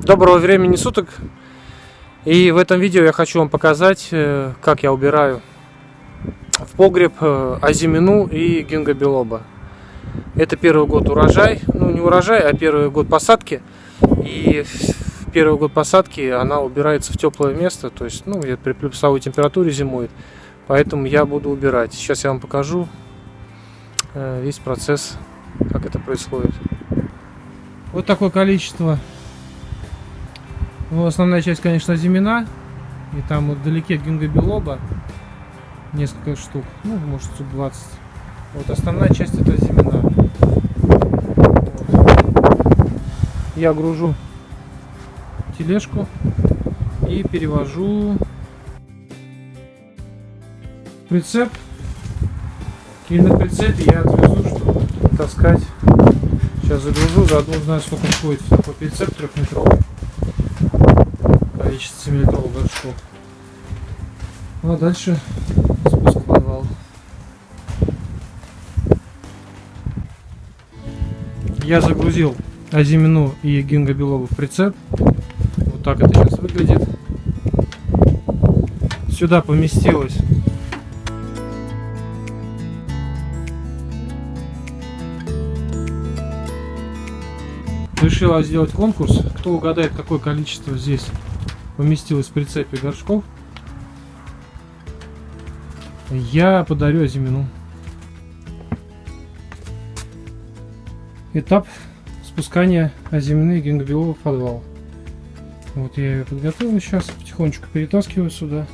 Доброго времени суток. И в этом видео я хочу вам показать, э, как я убираю в погреб э, азимину и гингобелоба. Это первый год урожай, ну не урожай, а первый год посадки. И в первый год посадки она убирается в теплое место, то есть ну, при плюсовой температуре зимует. Поэтому я буду убирать. Сейчас я вам покажу э, весь процесс, как это происходит. Вот такое количество ну, основная часть, конечно, зимина. И там вот вдалеке гингобелоба несколько штук. Ну, может, штук 20. Вот основная часть это зимина. Вот. Я гружу тележку и перевожу прицеп. И на прицепе я отвезу, чтобы таскать. Сейчас загружу, заодно узнаю, сколько входит такой прицеп трехметровый количество 7-литровых горшков. Ну а дальше спуск в подвал. Я загрузил азимину и гингобелову в прицеп. Вот так это сейчас выглядит. Сюда поместилось решила сделать конкурс. Кто угадает, какое количество здесь поместилось в прицепе горшков, я подарю Азимину. Этап спускания Азимины и Гингобелова в подвал. Вот я ее подготовил сейчас, потихонечку перетаскиваю сюда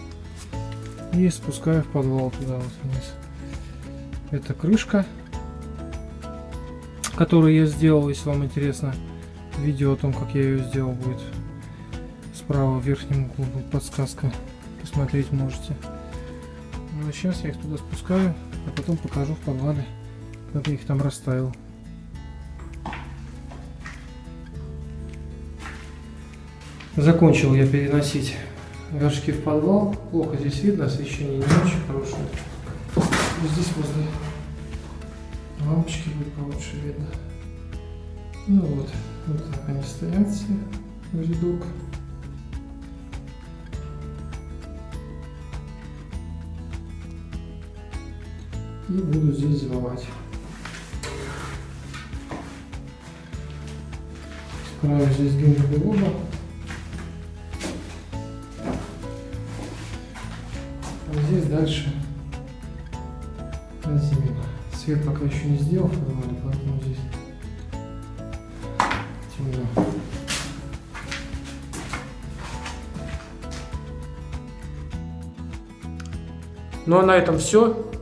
и спускаю в подвал туда вот вниз. Это крышка, которую я сделал, если вам интересно. Видео о том, как я ее сделал, будет справа в верхнем углу будет подсказка. Посмотреть можете. Ну а сейчас я их туда спускаю, а потом покажу в подвале, как я их там расставил. Закончил я переносить горшки в подвал. Плохо здесь видно, освещение не очень хорошее. Здесь возле лампочки будет получше видно. Ну вот, вот так они стоят все в рядок. И буду здесь зимовать. Справа здесь гингобелоба. А здесь дальше зимина. Свет пока еще не сделал поэтому здесь темно. Ну а на этом все.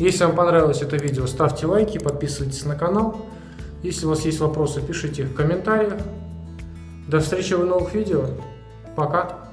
Если вам понравилось это видео, ставьте лайки, подписывайтесь на канал. Если у вас есть вопросы, пишите в комментариях. До встречи в новых видео. Пока.